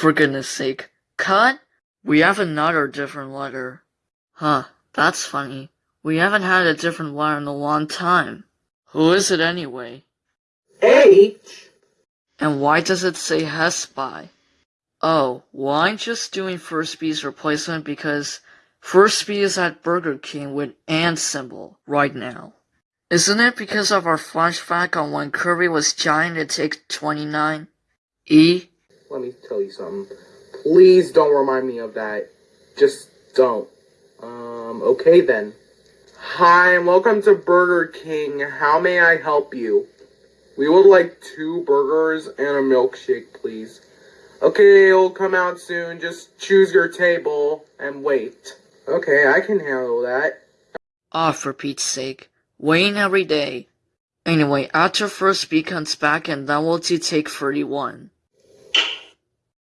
For goodness sake. Cut? We have another different letter. Huh, that's funny. We haven't had a different letter in a long time. Who is it anyway? H. And why does it say Hespy? Oh, well I'm just doing First B's replacement because First B is at Burger King with and symbol right now. Isn't it because of our flashback on when Kirby was trying to take 29? E? Let me tell you something. Please don't remind me of that. Just don't. Um, okay then. Hi, and welcome to Burger King. How may I help you? We would like two burgers and a milkshake, please. Okay, it'll come out soon. Just choose your table and wait. Okay, I can handle that. Ah, for Pete's sake. Waiting every day. Anyway, after first B comes back and then we'll take 31.